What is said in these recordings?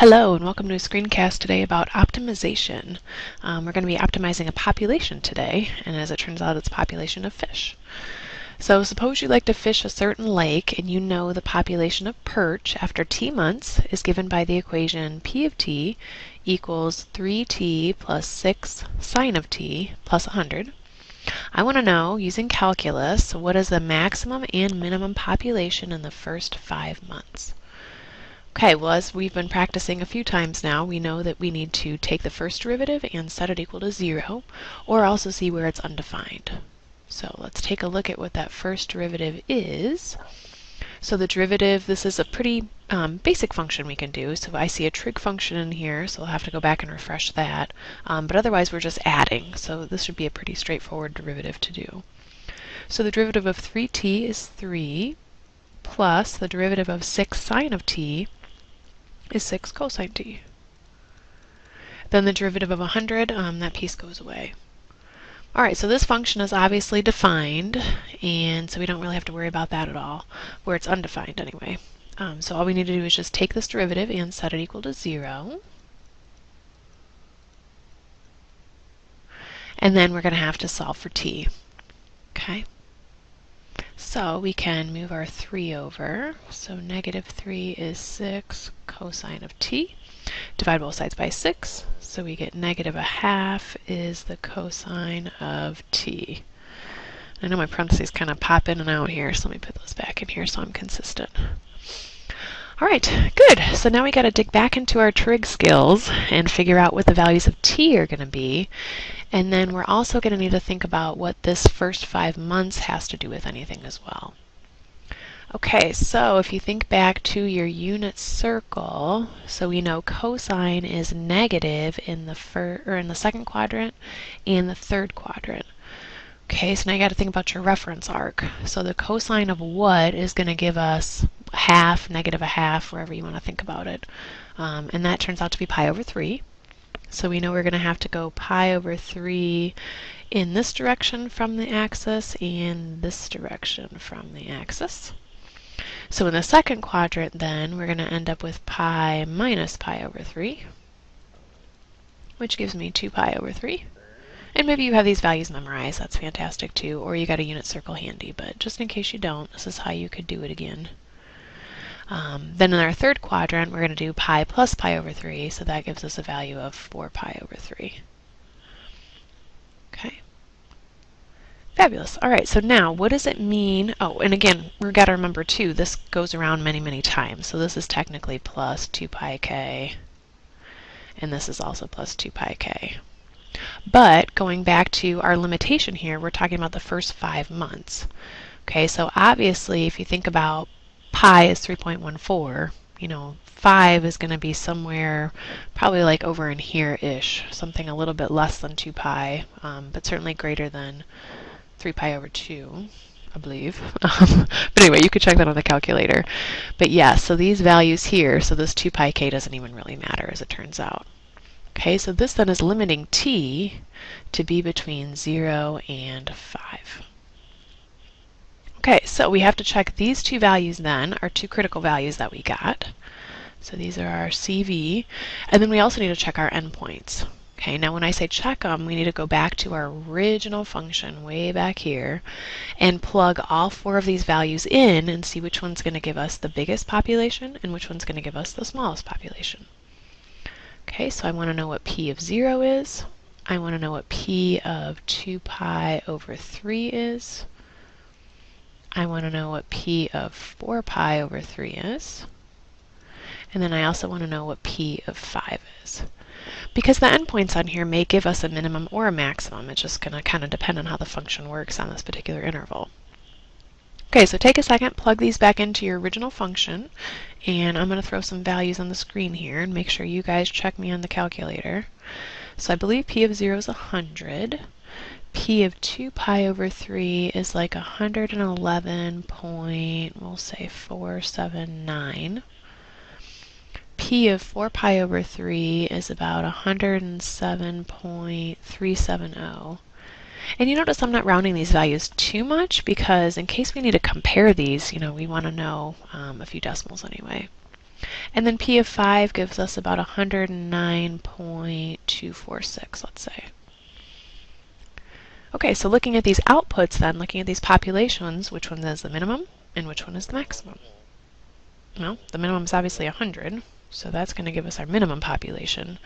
Hello and welcome to a screencast today about optimization. Um, we're going to be optimizing a population today and as it turns out it's a population of fish. So suppose you like to fish a certain lake and you know the population of perch after t months is given by the equation p of t equals 3t plus 6 sine of t plus 100. I want to know, using calculus, what is the maximum and minimum population in the first five months. Okay, well as we've been practicing a few times now, we know that we need to take the first derivative and set it equal to zero, or also see where it's undefined. So let's take a look at what that first derivative is. So the derivative, this is a pretty um, basic function we can do. So I see a trig function in here, so I'll have to go back and refresh that. Um, but otherwise we're just adding, so this should be a pretty straightforward derivative to do. So the derivative of 3t is 3 plus the derivative of 6 sine of t is 6 cosine t. Then the derivative of 100, um, that piece goes away. All right, so this function is obviously defined, and so we don't really have to worry about that at all, where it's undefined anyway. Um, so all we need to do is just take this derivative and set it equal to 0. And then we're going to have to solve for t. Okay. So we can move our 3 over. So negative 3 is 6 cosine of t. Divide both sides by 6. So we get negative a half is the cosine of t. I know my parentheses kind of pop in and out here, so let me put those back in here so I'm consistent. All right, good. So now we got to dig back into our trig skills and figure out what the values of t are going to be. And then we're also going to need to think about what this first five months has to do with anything as well. Okay, so if you think back to your unit circle, so we know cosine is negative in the fir or in the second quadrant and the third quadrant. Okay, so now you got to think about your reference arc. So the cosine of what is going to give us half, negative a half, wherever you want to think about it. Um, and that turns out to be pi over 3. So we know we're going to have to go pi over 3 in this direction from the axis and this direction from the axis. So in the second quadrant then, we're going to end up with pi minus pi over 3, which gives me 2 pi over 3. And maybe you have these values memorized, that's fantastic too, or you got a unit circle handy, but just in case you don't, this is how you could do it again. Um, then in our third quadrant, we're going to do pi plus pi over 3, so that gives us a value of 4 pi over 3. Okay. Fabulous. All right, so now what does it mean? Oh, and again, we've got to remember too, this goes around many, many times. So this is technically plus 2 pi k, and this is also plus 2 pi k. But going back to our limitation here, we're talking about the first five months. Okay, so obviously if you think about pi is 3.14, you know, 5 is going to be somewhere probably like over in here-ish, something a little bit less than 2 pi, um, but certainly greater than 3 pi over 2. I believe. but anyway, you could check that on the calculator. But yeah, so these values here, so this 2 pi k doesn't even really matter as it turns out. Okay, so this then is limiting t to be between 0 and 5. Okay, so we have to check these two values then, our two critical values that we got. So these are our CV, and then we also need to check our endpoints. Okay, now when I say check them, we need to go back to our original function way back here and plug all four of these values in and see which one's going to give us the biggest population and which one's going to give us the smallest population. Okay, so I want to know what p of 0 is. I want to know what p of 2 pi over 3 is. I want to know what p of 4 pi over 3 is. And then I also want to know what p of 5 is. Because the endpoints on here may give us a minimum or a maximum. It's just going to kind of depend on how the function works on this particular interval. Okay, so take a second, plug these back into your original function, and I'm going to throw some values on the screen here and make sure you guys check me on the calculator. So I believe p of 0 is 100 p of 2 pi over 3 is like 111 point, we'll say 479. p of 4 pi over 3 is about 107.370. And you notice I'm not rounding these values too much because in case we need to compare these, you know, we want to know um, a few decimals anyway. And then P of 5 gives us about 109.246, let's say. Okay, so looking at these outputs then, looking at these populations, which one is the minimum and which one is the maximum? Well, the minimum is obviously 100, so that's going to give us our minimum population.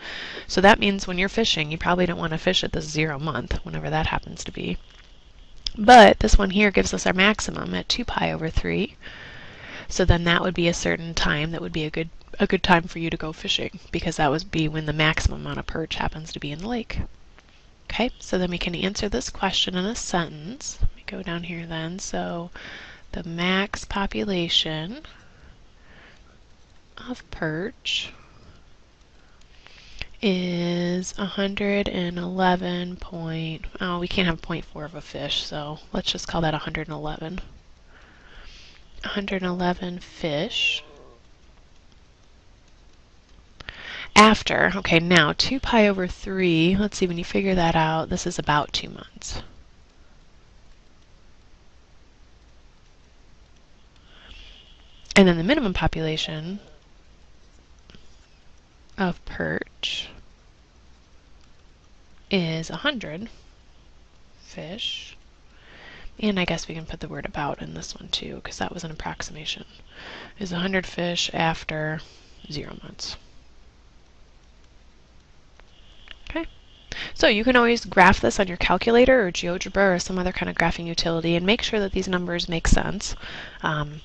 So that means when you're fishing, you probably don't want to fish at the zero month, whenever that happens to be. But this one here gives us our maximum at 2 pi over 3. So then that would be a certain time that would be a good a good time for you to go fishing because that would be when the maximum amount of perch happens to be in the lake. Okay, so then we can answer this question in a sentence. Let me go down here then. So the max population of perch is 111 point, oh, we can't have 0.4 of a fish, so let's just call that 111. 111 fish. After, okay, now 2 pi over 3, let's see, when you figure that out, this is about 2 months. And then the minimum population of perch is 100 fish. And I guess we can put the word about in this one too, because that was an approximation. Is 100 fish after 0 months. So you can always graph this on your calculator or GeoGebra or some other kind of graphing utility and make sure that these numbers make sense. Um,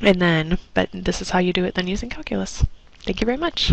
and then, but this is how you do it then using calculus. Thank you very much.